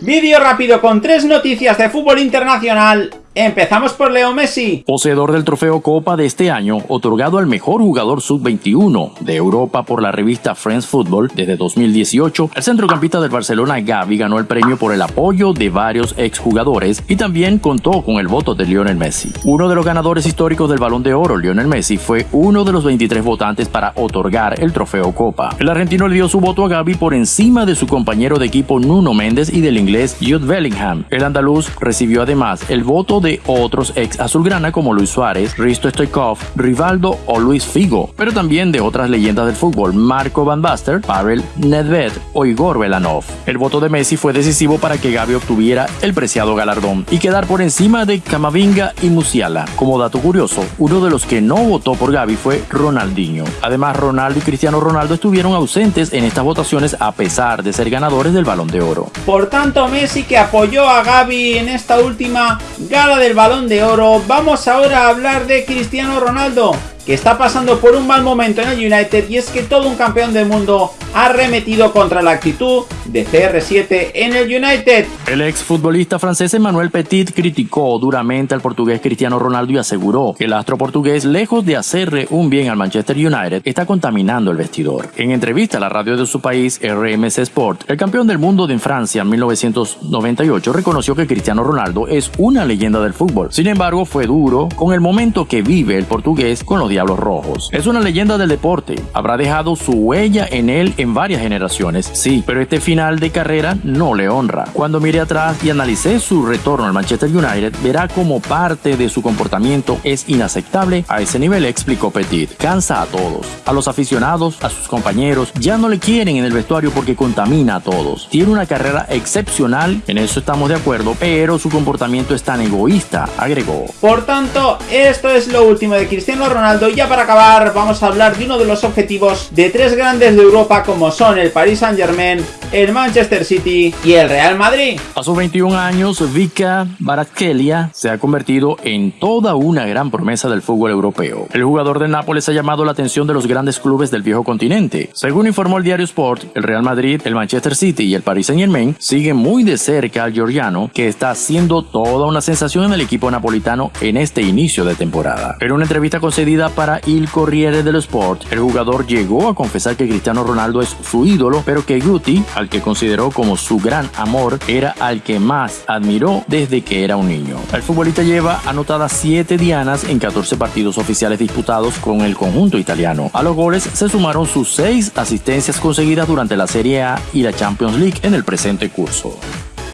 Vídeo rápido con tres noticias de fútbol internacional Empezamos por Leo Messi. Poseedor del trofeo Copa de este año, otorgado al mejor jugador sub-21 de Europa por la revista Friends Football desde 2018, el centrocampista del Barcelona Gavi ganó el premio por el apoyo de varios exjugadores y también contó con el voto de Lionel Messi. Uno de los ganadores históricos del Balón de Oro, Lionel Messi, fue uno de los 23 votantes para otorgar el trofeo Copa. El argentino le dio su voto a Gavi por encima de su compañero de equipo Nuno Méndez y del inglés Jude Bellingham. El andaluz recibió además el voto de otros ex azulgrana como Luis Suárez, Risto Stoikov, Rivaldo o Luis Figo, pero también de otras leyendas del fútbol, Marco Van Basten, Pavel Nedved o Igor Belanov. El voto de Messi fue decisivo para que Gavi obtuviera el preciado galardón y quedar por encima de Camavinga y Musiala. Como dato curioso, uno de los que no votó por Gavi fue Ronaldinho. Además, Ronaldo y Cristiano Ronaldo estuvieron ausentes en estas votaciones a pesar de ser ganadores del Balón de Oro. Por tanto, Messi que apoyó a Gavi en esta última gala del balón de oro, vamos ahora a hablar de Cristiano Ronaldo, que está pasando por un mal momento en el United y es que todo un campeón del mundo ha remetido contra la actitud de CR7 en el United. El ex futbolista francés Emmanuel Petit criticó duramente al portugués Cristiano Ronaldo y aseguró que el astro portugués, lejos de hacerle un bien al Manchester United, está contaminando el vestidor. En entrevista a la radio de su país, RMC Sport, el campeón del mundo de Francia en 1998 reconoció que Cristiano Ronaldo es una leyenda del fútbol. Sin embargo, fue duro con el momento que vive el portugués con los Diablos Rojos. Es una leyenda del deporte, habrá dejado su huella en él en varias generaciones, sí, pero este de carrera no le honra. Cuando mire atrás y analice su retorno al Manchester United, verá como parte de su comportamiento es inaceptable a ese nivel, explicó Petit. Cansa a todos, a los aficionados, a sus compañeros, ya no le quieren en el vestuario porque contamina a todos. Tiene una carrera excepcional, en eso estamos de acuerdo, pero su comportamiento es tan egoísta, agregó. Por tanto, esto es lo último de Cristiano Ronaldo y ya para acabar vamos a hablar de uno de los objetivos de tres grandes de Europa como son el Paris Saint Germain, el Manchester City y el Real Madrid. A sus 21 años, Vika Baratkelia se ha convertido en toda una gran promesa del fútbol europeo. El jugador de Nápoles ha llamado la atención de los grandes clubes del viejo continente. Según informó el diario Sport, el Real Madrid, el Manchester City y el Paris Saint-Germain siguen muy de cerca al georgiano, que está haciendo toda una sensación en el equipo napolitano en este inicio de temporada. En una entrevista concedida para Il Corriere dello Sport, el jugador llegó a confesar que Cristiano Ronaldo es su ídolo, pero que Guti, al consideró como su gran amor era al que más admiró desde que era un niño. El futbolista lleva anotadas 7 dianas en 14 partidos oficiales disputados con el conjunto italiano. A los goles se sumaron sus 6 asistencias conseguidas durante la Serie A y la Champions League en el presente curso.